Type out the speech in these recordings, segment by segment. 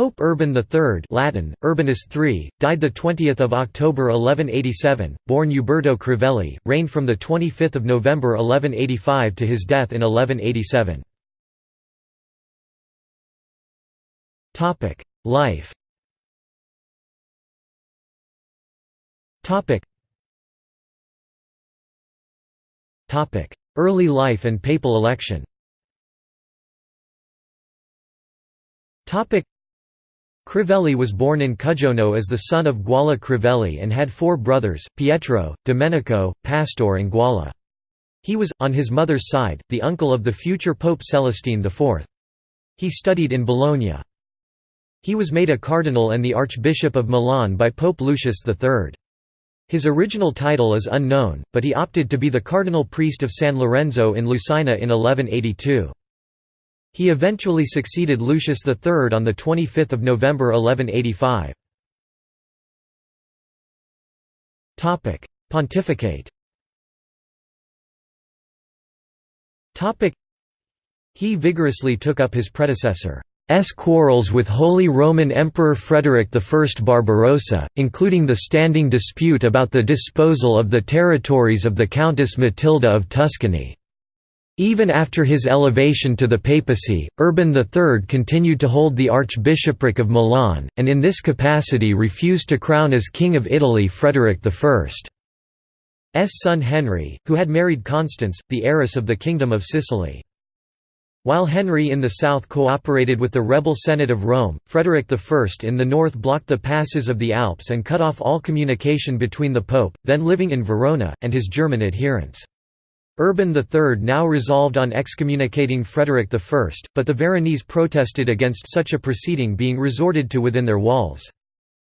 Pope Urban III Latin, Urbanus III, died 20 October 1187, born Uberto Crivelli, reigned from 25 November 1185 to his death in 1187. Life Early life and papal election Crivelli was born in Cuggiono as the son of Guala Crivelli and had four brothers, Pietro, Domenico, Pastor and Guala. He was, on his mother's side, the uncle of the future Pope Celestine IV. He studied in Bologna. He was made a cardinal and the Archbishop of Milan by Pope Lucius III. His original title is unknown, but he opted to be the cardinal priest of San Lorenzo in Lucina in 1182. He eventually succeeded Lucius III on 25 November 1185. Pontificate He vigorously took up his predecessor. S quarrels with Holy Roman Emperor Frederick I Barbarossa, including the standing dispute about the disposal of the territories of the Countess Matilda of Tuscany. Even after his elevation to the papacy, Urban III continued to hold the archbishopric of Milan, and in this capacity refused to crown as King of Italy Frederick I's son Henry, who had married Constance, the heiress of the Kingdom of Sicily. While Henry in the south cooperated with the rebel Senate of Rome, Frederick I in the north blocked the passes of the Alps and cut off all communication between the Pope, then living in Verona, and his German adherents. Urban III now resolved on excommunicating Frederick I, but the Veronese protested against such a proceeding being resorted to within their walls.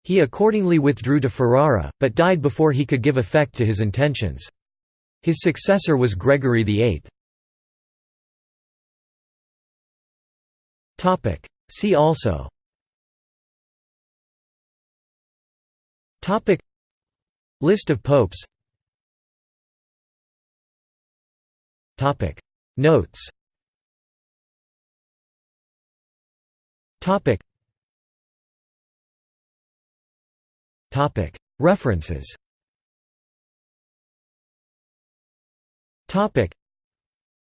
He accordingly withdrew to Ferrara, but died before he could give effect to his intentions. His successor was Gregory VIII. See also. List of popes. Notes. References. Topic.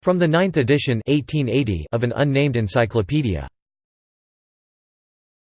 From the ninth edition 1880 of an unnamed encyclopedia